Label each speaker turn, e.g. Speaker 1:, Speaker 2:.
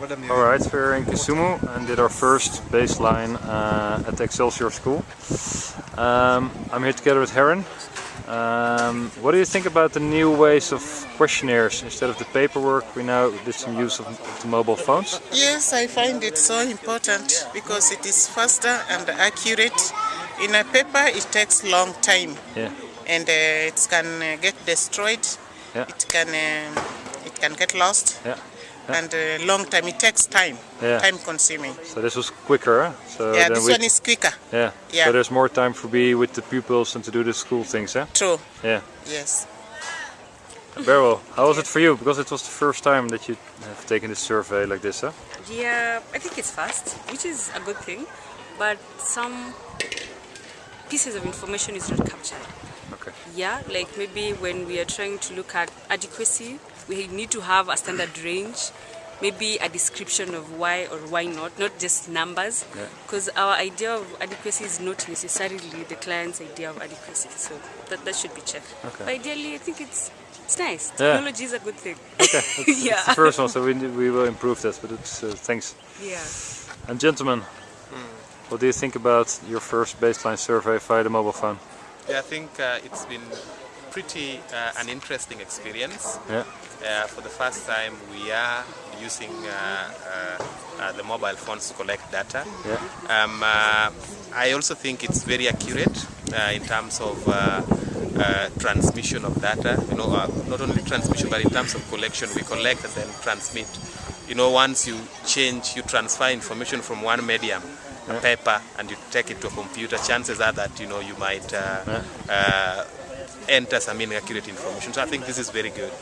Speaker 1: Alright, we're in Kisumu and did our first baseline uh, at the Excelsior School. Um, I'm here together with Heron. Um, what do you think about the new ways of questionnaires? Instead of the paperwork, we now did some use of, of the mobile phones.
Speaker 2: Yes, I find it so important because it is faster and accurate. In a paper, it takes long time
Speaker 1: Yeah.
Speaker 2: and uh, it can uh, get destroyed.
Speaker 1: Yeah.
Speaker 2: It can uh, it can get lost
Speaker 1: Yeah.
Speaker 2: And uh, long time. It takes time,
Speaker 1: Yeah.
Speaker 2: time consuming.
Speaker 1: So this was quicker. Huh? So
Speaker 2: yeah,
Speaker 1: then
Speaker 2: this
Speaker 1: we,
Speaker 2: one is quicker.
Speaker 1: yeah.
Speaker 2: yeah.
Speaker 1: So there's more time for be with the pupils and to do the school things. Yeah.
Speaker 2: True.
Speaker 1: Yeah.
Speaker 2: Yes.
Speaker 1: Beryl, how was it for you? Because it was the first time that you have taken this survey like this, huh?
Speaker 3: Yeah, I think it's fast, which is a good thing, but some pieces of information is not captured.
Speaker 1: Okay.
Speaker 3: Yeah, like maybe when we are trying to look at adequacy, we need to have a standard range, maybe a description of why or why not, not just numbers,
Speaker 1: Yeah.
Speaker 3: because our idea of adequacy is not necessarily the client's idea of adequacy, so that, that should be checked.
Speaker 1: Okay.
Speaker 3: But ideally, I think it's it's nice.
Speaker 1: Yeah.
Speaker 3: Technology is a good thing.
Speaker 1: Okay. It's,
Speaker 3: Yeah.
Speaker 1: it's one, so we, we will improve this. But it's uh, thanks.
Speaker 3: Yeah.
Speaker 1: And gentlemen, what do you think about your first baseline survey via the mobile phone?
Speaker 4: Yeah, I think uh, it's been pretty uh, an interesting experience.
Speaker 1: Yeah.
Speaker 4: Uh, for the first time, we are using uh, uh, uh, the mobile phones to collect data.
Speaker 1: Yeah.
Speaker 4: Um, uh, I also think it's very accurate uh, in terms of uh, uh, transmission of data. You know, uh, not only transmission, but in terms of collection, we collect and then transmit. You know, once you change, you transfer information from one medium, a
Speaker 1: Yeah.
Speaker 4: paper, and you take it to a computer. Chances are that you know you might uh,
Speaker 1: Yeah.
Speaker 4: uh, enter some inaccurate information. So I think this is very good.